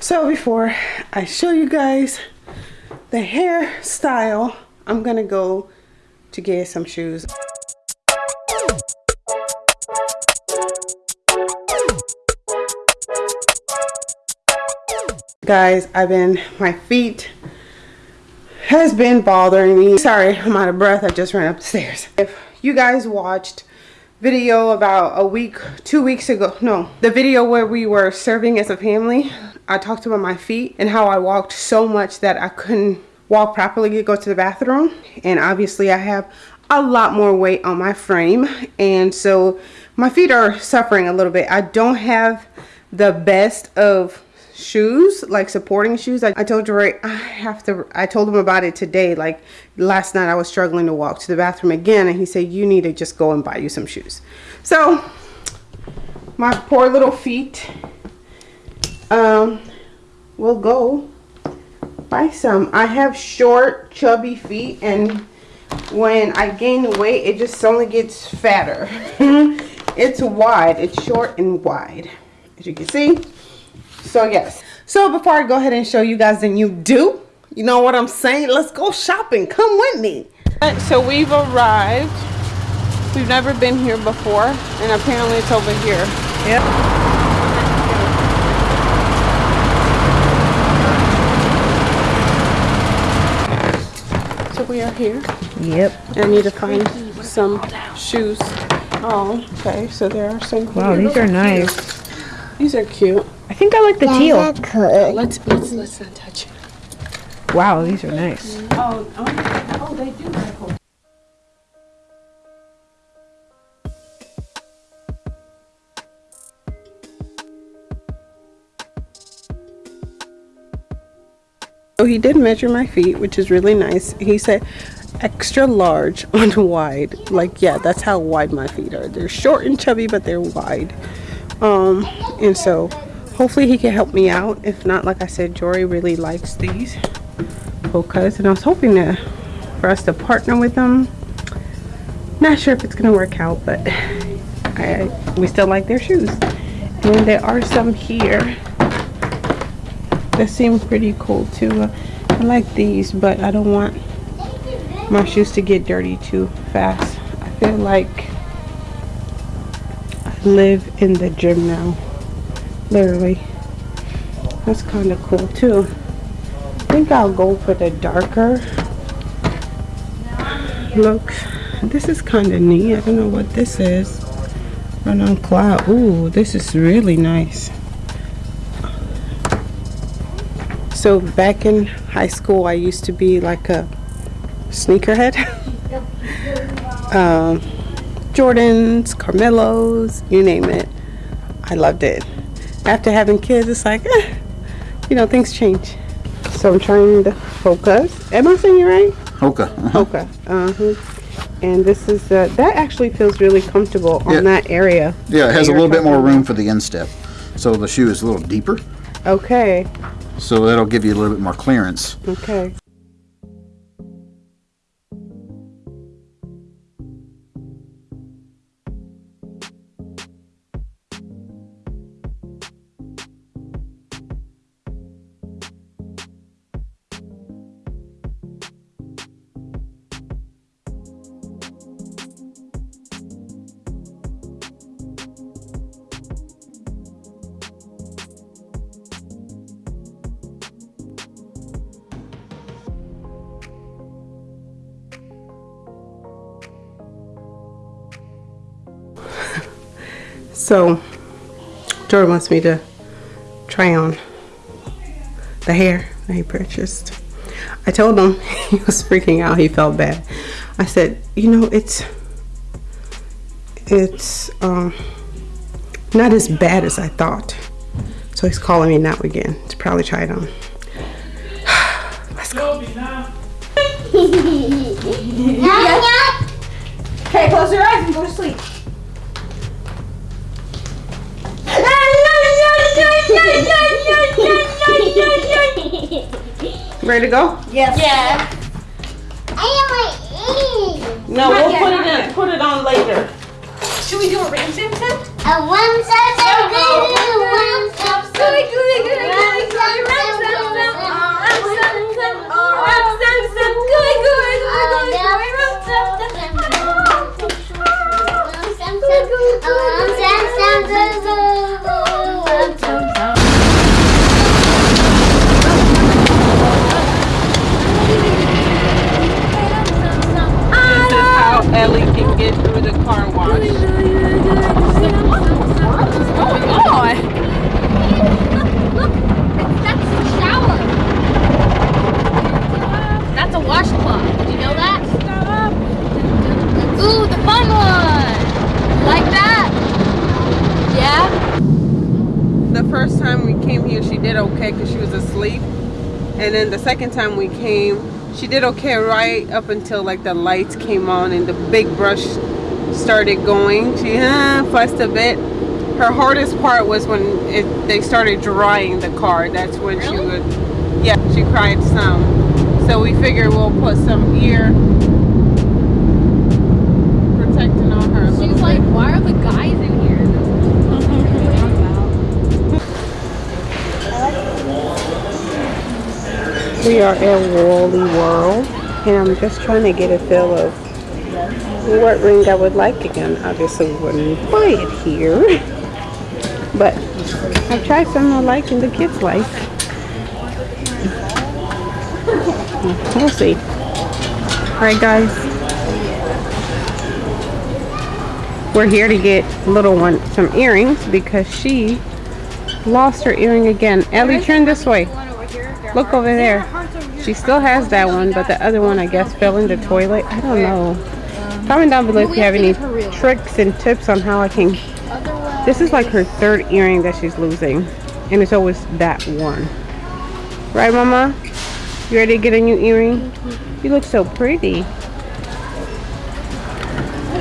So before I show you guys the hairstyle, I'm gonna go to get some shoes. Guys, I've been, my feet has been bothering me. Sorry, I'm out of breath. I just ran up the stairs. If you guys watched video about a week, two weeks ago, no, the video where we were serving as a family, I talked about my feet and how I walked so much that I couldn't walk properly to go to the bathroom. And obviously I have a lot more weight on my frame. And so my feet are suffering a little bit. I don't have the best of shoes like supporting shoes I, I told Jory I have to I told him about it today like last night I was struggling to walk to the bathroom again and he said you need to just go and buy you some shoes so my poor little feet um we'll go buy some. I have short chubby feet and when I gain the weight it just only gets fatter. It's wide. It's short and wide as you can see. So yes. So before i go ahead and show you guys the new do you know what i'm saying? Let's go shopping. Come with me. So we've arrived. We've never been here before and apparently it's over here. Yep so we are here yep i need to find some shoes oh okay so there are some wow these are nice these are cute I think I like the yeah, teal. Could. Let's let's let's not touch it. Wow, these are nice. Oh, oh, oh they do he did measure my feet, which is really nice. He said extra large on wide. Like, yeah, that's how wide my feet are. They're short and chubby, but they're wide. Um, and so hopefully he can help me out if not like i said jory really likes these Hokas and i was hoping to for us to partner with them not sure if it's gonna work out but I, we still like their shoes and there are some here that seem pretty cool too. Uh, i like these but i don't want my shoes to get dirty too fast. I feel like i live in the gym now literally. That's kind of cool too. I think I'll go for the darker look. this is kind of neat. I don't know what this is. Run on cloud. Ooh, this is really nice so back in high school I used to be like a sneakerhead um, Jordans, Carmelos, you name it I loved it after having kids, it's like, eh, you know, things change. So I'm trying the focus. Am I saying it right? Hoka. Uh -huh. Hoka. Uh huh. And this is uh, that actually feels really comfortable on yeah. that area. Yeah, it has a little bit more room for the instep, so the shoe is a little deeper. Okay. So that'll give you a little bit more clearance. Okay. So, Jordan wants me to try on the hair that he purchased. I told him he was freaking out. He felt bad. I said, you know, it's it's um, not as bad as I thought. So he's calling me now again to probably try it on. Let's go. okay, close your eyes and go to sleep. Ready to go? Yes. Yeah. I want to eat. No, we'll put it in, put it on later. Should we do a random test? A one size so good, one size so good, good, good, good, good, good, good, good, good, can get through the car wash. Going on? That's the shower. That's a washcloth. Did you know that? Ooh, the fun one. Like that? Yeah? The first time we came here, she did okay because she was asleep. And then the second time we came, she did okay right up until like the lights came on and the big brush started going. She uh, fussed a bit. Her hardest part was when it, they started drying the car. That's when she would, yeah, she cried some. So we figured we'll put some ear We are at Wally World, and I'm just trying to get a feel of what ring I would like again. Obviously, we wouldn't buy it here, but I've tried some I like and the kids like. We'll see. All right, guys. We're here to get little one some earrings because she lost her earring again. Ellie, turn this way. Look over there. She still has that one, but the other one I guess fell in the toilet. I don't know. Comment down below if you have any tricks and tips on how I can. This is like her third earring that she's losing, and it's always that one. Right, Mama? You ready to get a new earring? You look so pretty.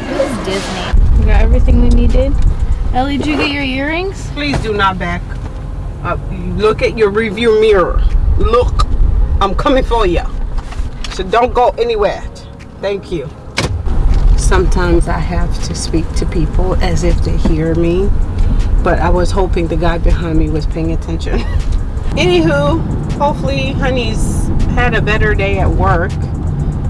This Disney. We got everything we needed. Ellie, did you get your earrings? Please do not back up. Look at your review mirror. Look, I'm coming for you. So don't go anywhere. Thank you. Sometimes I have to speak to people as if they hear me, but I was hoping the guy behind me was paying attention. Anywho, hopefully Honey's had a better day at work.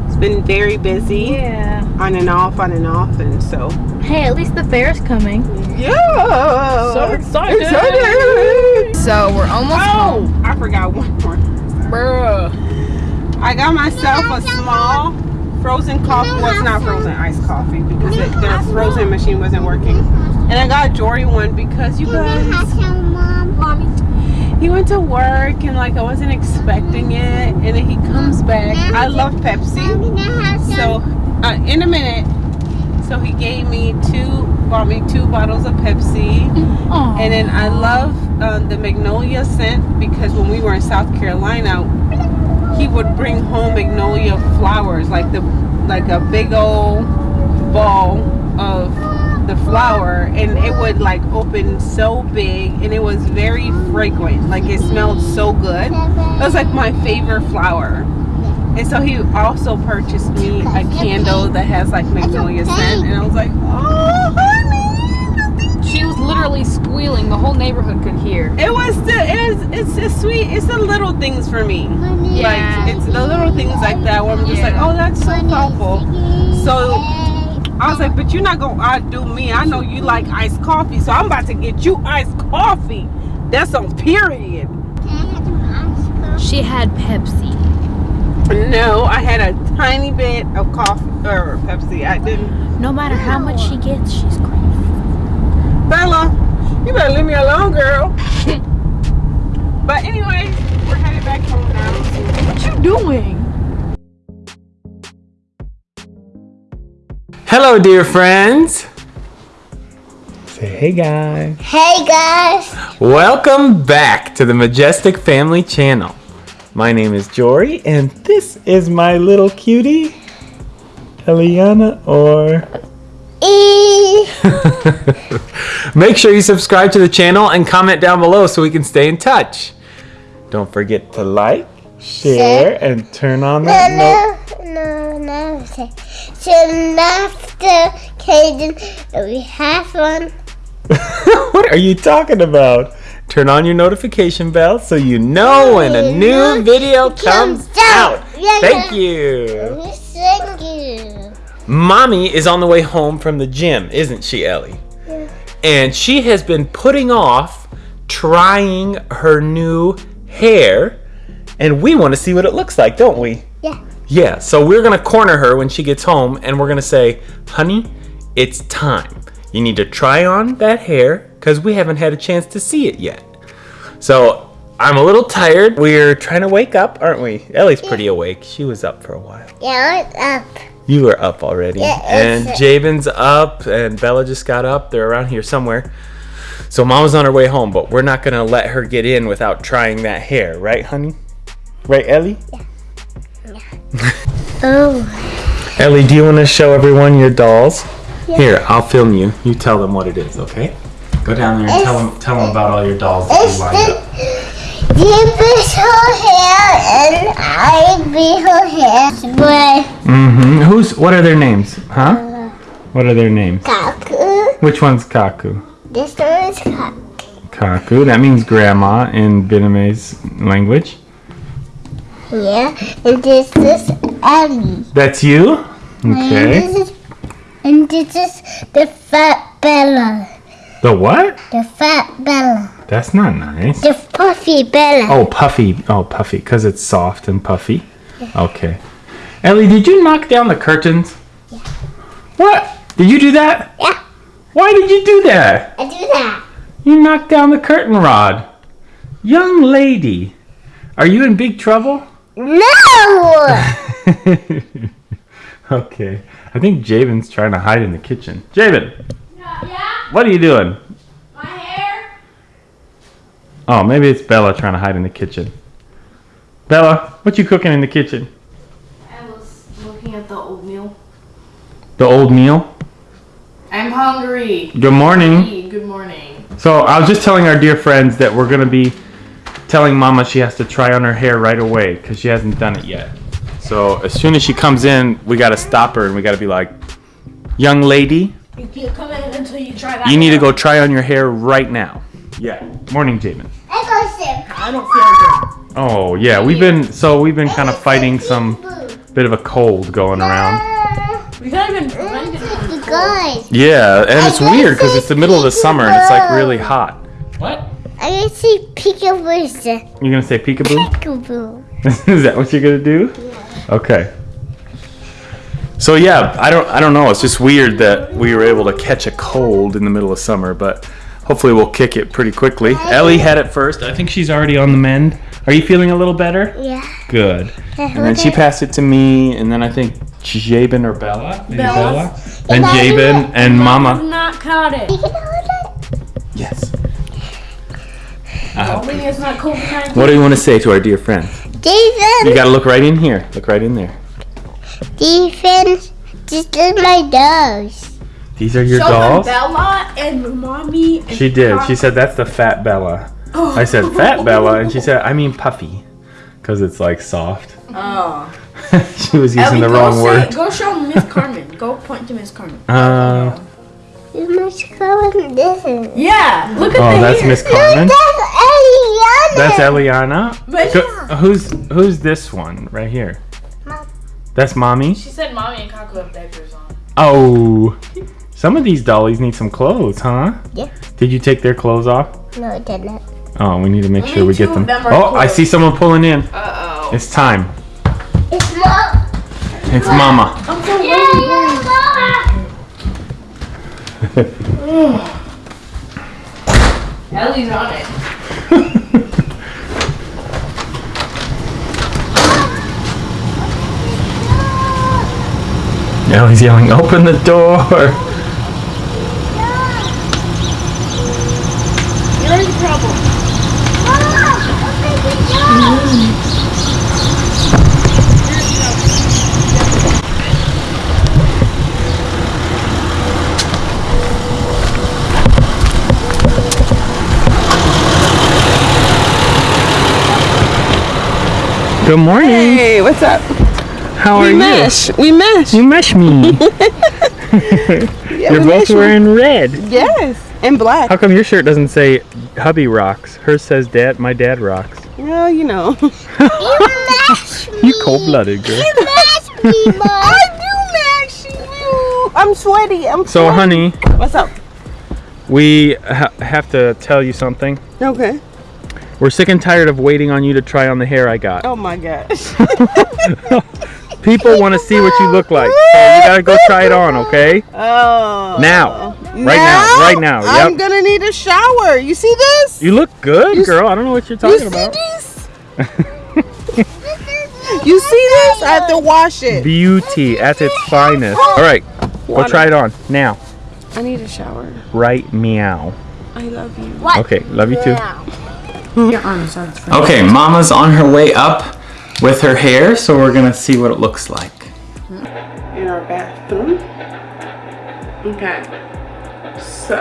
It's been very busy, Yeah. on and off, on and off, and so Hey, at least the fair's coming. yeah. So excited. Excited. So we're almost Oh, I forgot one more. Bruh. I got myself a small frozen coffee. Well, it's not frozen iced coffee because it, their frozen machine wasn't working. And I got Jory one because you guys, he went to work and like I wasn't expecting it, and then he comes back. I love Pepsi, so uh, in a minute. So he gave me two, bought me two bottles of Pepsi. Aw. And then I love uh, the magnolia scent because when we were in South Carolina, he would bring home magnolia flowers, like the like a big old ball of the flower, and it would like open so big, and it was very fragrant. Like it smelled so good. It was like my favorite flower. And so he also purchased me a candle that has like magnolia scent, and I was like, oh, honey. She was literally squealing. The whole neighborhood could hear. It was the it is it's it's sweet. It's the little things for me. Yeah. Like it's the little things like that where I'm just like, oh, that's so thoughtful. So I was like, but you're not gonna outdo me. I know you like iced coffee, so I'm about to get you iced coffee. That's on period. She had Pepsi. No, I had a tiny bit of coffee or Pepsi. I didn't. No matter how much she gets, she's crazy. Bella, you better leave me alone, girl. but anyway, we're headed back home now. What you doing? Hello, dear friends. Say hey, guys. Hey guys, Welcome back to the Majestic Family Channel. My name is Jory, and this is my little cutie, Eliana, or. E. Make sure you subscribe to the channel and comment down below so we can stay in touch. Don't forget to like, share, and turn on that note. no, no, no. So, so after Caden, we have one. what are you talking about? Turn on your notification bell so you know when a new video comes out. Thank you. Thank you. Mommy is on the way home from the gym, isn't she, Ellie? Yeah. And she has been putting off trying her new hair, and we want to see what it looks like, don't we? Yeah. Yeah, so we're gonna corner her when she gets home, and we're gonna say, honey, it's time. You need to try on that hair because we haven't had a chance to see it yet. So I'm a little tired. We're trying to wake up, aren't we? Ellie's pretty awake. She was up for a while. Yeah, what's up? You were up already. Yeah, and Jabin's up and Bella just got up. They're around here somewhere. So mom's on her way home, but we're not gonna let her get in without trying that hair, right, honey? Right, Ellie? Yeah. yeah. Oh, Ellie, do you want to show everyone your dolls? Yeah. Here, I'll film you. You tell them what it is, okay? Go down there and tell them tell them about all your dolls that it's you lined up. the deepest her hair and I be her hair. Mm-hmm. Who's? What are their names? Huh? What are their names? Kaku, Which one's Kaku? this one is Kaku. Kaku. That means grandma in Vietnamese language. Yeah, and this is Ellie. That's you. And Okay. this is, and this is the fat Bella. The what? The fat Bella. That's not nice. The puffy Bella. Oh, puffy. Oh, puffy, because it's soft and puffy. Okay. Ellie, did you knock down the curtains? Yeah. What? Did you do that? Yeah. Why did you do that? I do that. You knocked down the curtain rod. Young lady, are you in big trouble? No! okay. I think Javen's trying to hide in the kitchen. Javen, Yeah, what are you doing? my hair. Oh, maybe it's Bella trying to hide in the kitchen. Bella, what you cooking in the kitchen? I was looking at the oatmeal. The old meal? I'm hungry. Good morning. Good morning. So I was just telling our dear friends that we're gonna be telling Mama she has to try on her hair right away because she hasn't done it yet. So as soon as she comes in, we gotta stop her and we gotta be like, "Young lady, You can't come in until you try that. you need to go try on your hair right now." Yeah. Morning, Jamin. I go. I don't feel good. Oh yeah, we've been so we've been kind of fighting some bit of a cold going around. We can't even prevent from cold. Yeah, and it's weird because it's the middle of the summer and it's like really hot. What? I can see peekaboo. You're gonna say peekaboo? Peekaboo. Is that what you're gonna do? Okay. So yeah, I don't I don't know. It's just weird that we were able to catch a cold in the middle of summer, but hopefully we'll kick it pretty quickly. Ellie had it first. I think she's already on the mend. Are you feeling a little better? Yeah. Good. And then she passed it to me, and then I think Jabin or Bella, maybe Bella. Bella, then Jabin and Mama. Not caught it. You can hold it. Yes. Hoping uh, it's not COVID-19. What do you want to say to our dear friend? friends? You gotta look right in here. Look right in there. Defense. This is my nose. These are your Show them dolls. Bella and mommy. And She did. She said that's the fat Bella. I said fat Bella, and she said I mean puffy, because it's like soft. Oh. she was using Ellie, the wrong say- word. Go show Miss Carmen. go point to Miss Carmen. Uh, You must go and. Yeah. Look at oh, the that's. Miss Carmen. That's Eliana. That's Eliana. But Go- who's who's this one right here? Mom. That's mommy. she said mommy and Kaku have diapers on. Oh, some of these dollies need some clothes, huh? Yeah. Did you take their clothes off? No, it didn't. Oh, we need to make Only sure we get them. them are Oh, I see someone pulling in. Uh oh. It's time. It's mom. It's Mama. I'm so Yeah, mama. Ellie's on it. Now he's yelling, "Open the door!" You're in trouble. Good morning. Hey, what's up? How are we you? mesh. We mesh. You mesh me. Yeah, You're we both mesh. wearing red. Yes, and black. How come your shirt doesn't say hubby rocks? Hers says dad my dad rocks. Well, you know. You mash me. You cold blooded girl. You mash me, mom. I do mash you. I'm sweaty. I'm So sweaty. honey, What's up? we ha- have to tell you something. Okay. We're sick and tired of waiting on you to try on the hair I got. Oh my gosh. People want to see what you look like. So you gotta go try it on, okay? Oh. Now. Right now. Right now. I'm gonna need a shower. You see this? You look good, You girl. I don't know what you're You talking see about. this? You see this? I have to wash it. Beauty at its finest. All right, go Water. try it on now. I need a shower. Right meow. I love you. What? Okay, love you too. Your arms are Okay, Mama's on her way up with her hair, so we're gonna see what it looks like. in our bathroom. Okay. So,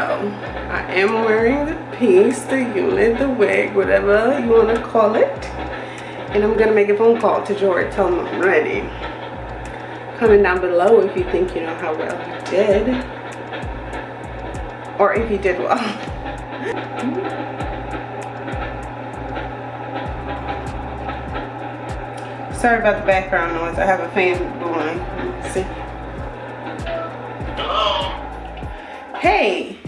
I am wearing the piece, the unit, the wig, whatever you want to call it. And I'm to make a phone call to George, tell him I'm ready. Comment down below if you think you know how well you did. Or if you did well. Sorry about the background noise. I have a fan going. Let's see. Hey.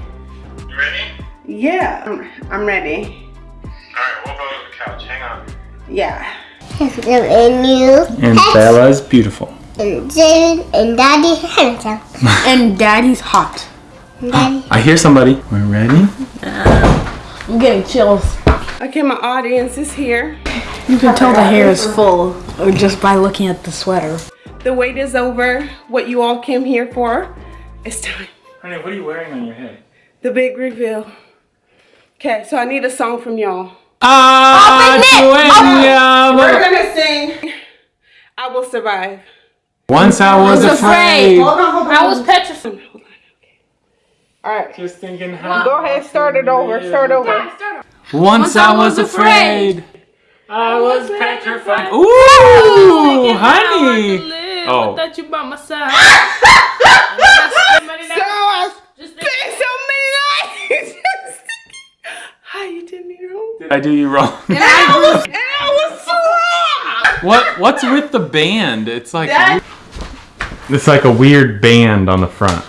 You ready? Yeah, I'm, I'm ready. Alright, we'll go to the couch. Hang on. Yeah. And you. And Bella's beautiful. And Jaden and Daddy handsome. And daddy's hot. Daddy. Ah, I hear somebody. We're ready? I'm getting chills. Okay, my audience is here. You can tell the hair is full just by looking at the sweater. The wait is over. What you all came here for, it's time. Honey, what are you wearing on your head? The big reveal. Okay, so I need a song from y'all. Ah, We're gonna sing I Will Survive. Once I was afraid. Hold on, hold on. I was petrified. Hold on, okay. Alright. Just thinking how. Go ahead, start it over. Start over. Once I was afraid. I was petrified. Ooh, honey. Oh. Without you by my side. So I spent so many nights. How you did me wrong? Did I do you wrong? And I was so wrong. What What's with the band? It's like it's like a weird band on the front.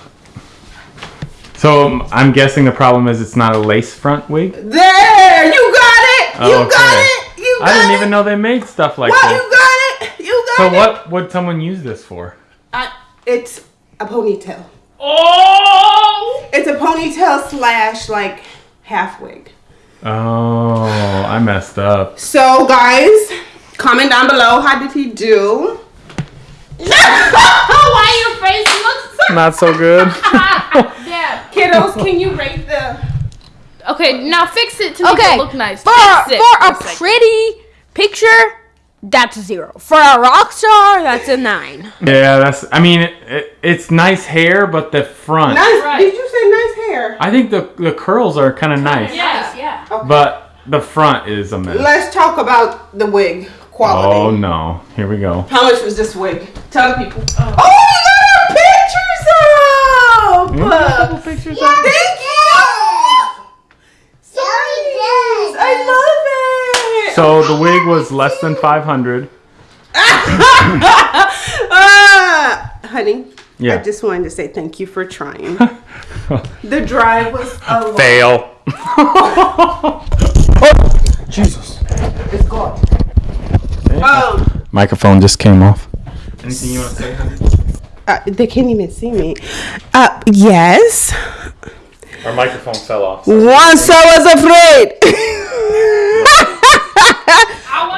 So um, I'm guessing the problem is it's not a lace front wig. There, you got it. You Oh, got it. You I didn't it. even know they made stuff like Well, this. you got it. You got So it. So what would someone use this for? I, it's a ponytail. Oh! It's a ponytail slash like half wig. Oh, I messed up. So guys, comment down below. How did he do? Why your face looks so Not so good. Yeah. Kiddos, can you rate the? Okay, now fix it to make Okay, it look nice. For, Fix it for a second. pretty picture, that's a zero. For a rock star, that's a nine. yeah, that's. I mean, it, it, it's nice hair, but the front. Nice. Right. Did you say nice hair? I think the the curls are kind of nice, Yeah, yeah. but the front is a mess. Let's talk about the wig quality. Oh no! Here we go. How much was this wig? Tell the people. Oh, oh you got our pictures up. pictures Thank you. So nice. I love it. So the wig was less than 500. Ah, honey. Yeah. I just wanted to say thank you for trying. the drive was a lot. Fail. Jesus. It's gone. Um, Microphone just came off. Anything you want to say, honey? uh, they can't even see me. Uh, yes. Our microphone fell off. Once I was afraid.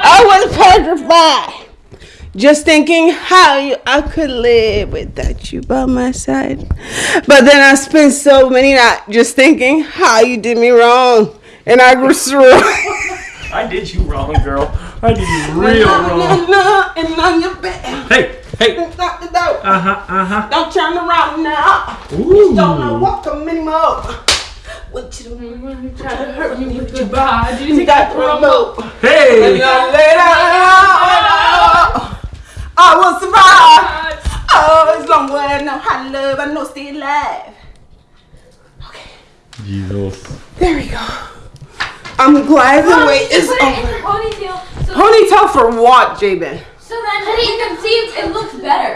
I was petrified. Just thinking how you, I could live without you by my side. But then I spent so many nights just thinking how you did me wrong. And I grew strong. I did you wrong, girl. I did you real wrong. And on your bed. Hey, hey. Lock the door. Uh huh, uh huh. Don't turn around now. Ooh. Don't know what come anymore. What you doing? Try to hurt me with your body. You got the remote. Hey. I will survive. Oh, as long as I know how to love, I know stay alive. Okay. Jesus. There we go. I'm glad the wait is Put it in over. ponytail so, Ponytail for what, Jabin? So that you can see it, it looks better.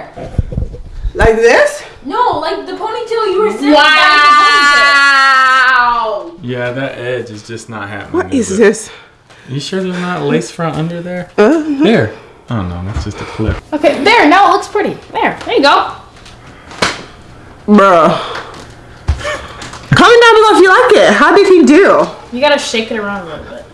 Like this? No, like the ponytail you were saying. Wow. Yeah, that edge is just not happening. What is it? this? You sure there's not a lace front under there? Uh, There. Oh no, that's just a clip. Okay, there, now it looks pretty. There, there you go. bruh. Comment down below if you like it. How did he do? You gotta shake it around a little bit.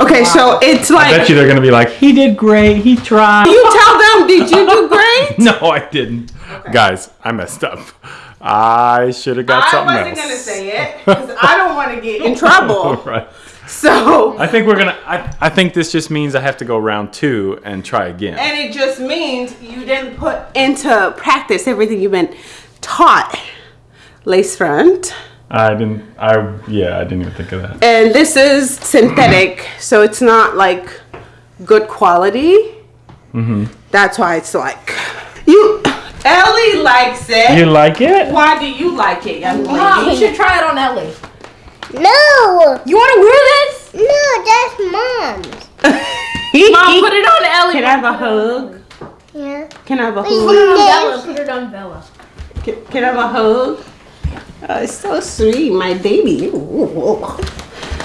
Okay, so it's like. I bet you they're gonna be like, he did great, he tried. you tell them, did you do great? No, I didn't. Guys, I messed up. I should have got something. else. I wasn't gonna say it because I don't want to get in trouble. right. So, I think we're gonna. I, I think this just means I have to go round two and try again. and it just means you didn't put into practice everything you've been taught. Lace front. I didn't. I yeah. I didn't even think of that. And this is synthetic, so it's not like good quality. Mm-hmm. That's why it's like you. Ellie likes it. You like it? why do you like it, young Mom, you should try it on Ellie. No, You want to wear this? no, that's mom's. Mom, put it on Ellie. Can I have a hug? Yeah. Can I have a hug? Put it hug? on Bella. Put it on Bella. Can, can I have a hug? Oh, it's so sweet, my baby. Ooh.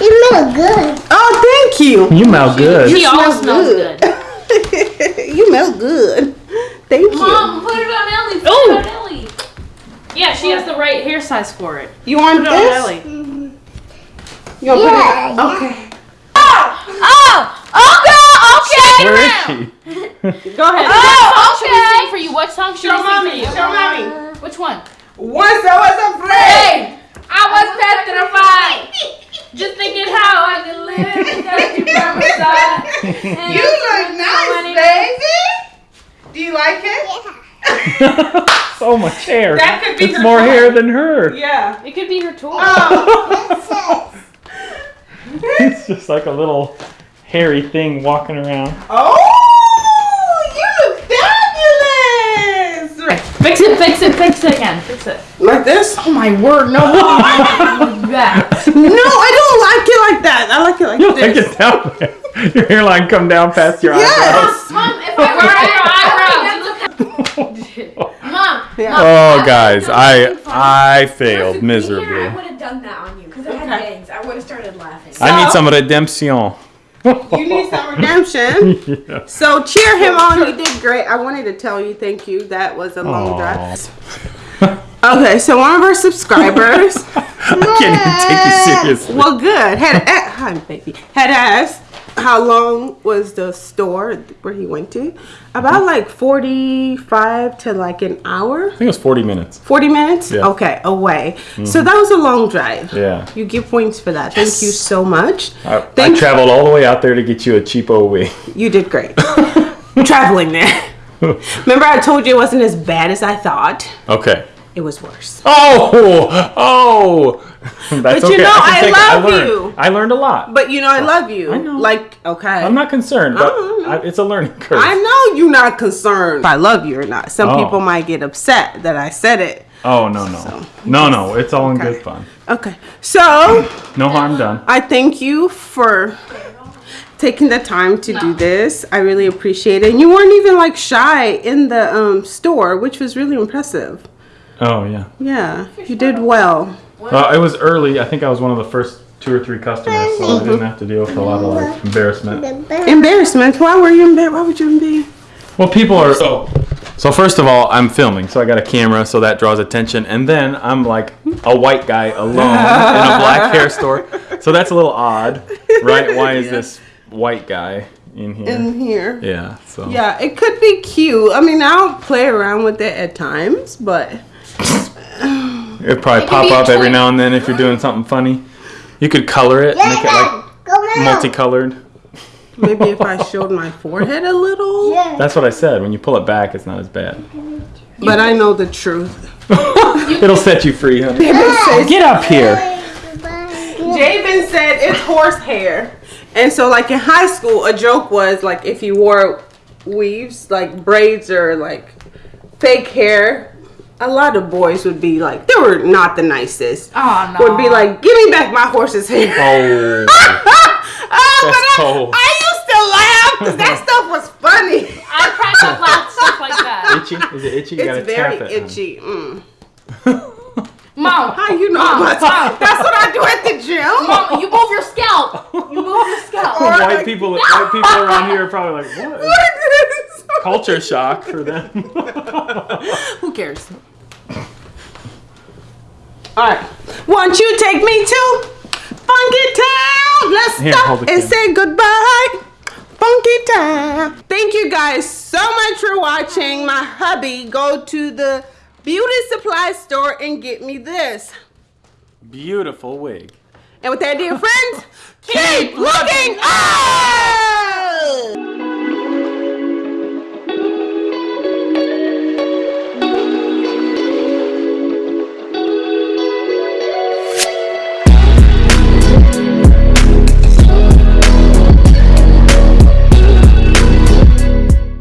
You smell good. Oh, thank you. You smell good. She smell always smells good. good. you smell good. Thank you. Mom, put it on Ellie. Put Ooh. it on Ellie. Yeah, she has the right hair size for it. You want Put it on this? Ellie. You want Yeah, put it? Okay. Oh, Oh! okay, okay. Where is she? Go ahead. Oh, what song should we sing for you? What song should Show we sing mommy. for you? Show mommy. Which one? Once I was afraid. I was petrified. Just thinking how I could live without you by my side. And You look nice, baby. Do you like it? so much hair. That could be it's her more toy. hair than her. Yeah. It could be her toy. Oh. oh it's just like a little hairy thing walking around. oh, you look fabulous. Fix it, fix it, fix it again. Fix it. Like this? Oh my word, no. Like that. No, I don't like it like that. I like it like You this. like it down there. Your hairline come down past your Yes. Mom, if I were your eyebrows. look Mom, Yeah. Oh, guys, I I failed miserably. I miserably. would have done that on you because I had Okay. bangs. I would have started laughing. I need some redemption. You need some redemption. yeah. So cheer him on. You did great. I wanted to tell you thank you. That was a long Aw. drive. Okay, so one of our subscribers, I can't even take you seriously. well, good, had a- hi baby, had asked how long was the store where he went to? About like forty-five to like an hour. I think it was 40 minutes. 40 minutes? Yeah. Mm-hmm. Okay, away. So that was a long drive. Yeah. You get points for that. Thank you so much. I, I traveled all the way out there to get you a cheapo wig. You did great. Traveling there. Remember I told you it wasn't as bad as I thought? Okay. It was worse. Oh, oh. That's But you okay. know, I can love learned, you. I learned a lot. But you know I love you. I know. Like, okay. I'm not concerned, but Oh. I, it's a learning curve. I know you're not concerned if I love you or not. Some Oh. people might get upset that I said it. oh no no no no! It's all in good fun. Okay. So No harm done. I thank you for taking the time to do this. I really appreciate it. And you weren't even like shy in the um, store, which was really impressive. Oh yeah. Yeah, you did well. Well, uh, it was early. I think I was one of the first two or three customers, so I didn't have to deal with a lot of like embarrassment. Embarrassment. Why were you embarrassed? Why would you be? Well, people are so. So first of all, I'm filming, so I got a camera, so that draws attention, and then I'm like a white guy alone in a black hair store, so that's a little odd, right? Why is this white guy in here? In here. Yeah. So. Yeah, it could be cute. I mean, I'll play around with it at times, but It'd probably pop up every now and then if you're doing something funny. You could color it, make it like multicolored. maybe if I showed my forehead a little. Yeah. That's what I said. When you pull it back, it's not as bad. But I know the truth. It'll set you free, honey. Get up here. Jabin said it's horsehair. And so, like in high school, a joke was like if you wore weaves, like braids or like fake hair, a lot of boys would be like, they were not the nicest. Oh no. Would be like, give me back my horse's hair. Oh. oh, That's I, cold. I used to laugh because that stuff was funny. I crack up loud stuff like that. itchy? Is it itchy? You gotta It's very tap it. honey. itchy. Mm. Mom, How you know Mom, about Mom. That's what I do at the gym. Mom, you move your scalp. You move your scalp. Or White like- people, white people around here are probably like, what? What is this? Culture shock for them. Who cares? All right. Won't you take me to Funky Town? Let's Here, stop and camera. say goodbye. Funky Town. Thank you guys so much for watching. My hubby go to the beauty supply store and get me this. Beautiful wig. And with that, dear friends, keep looking up!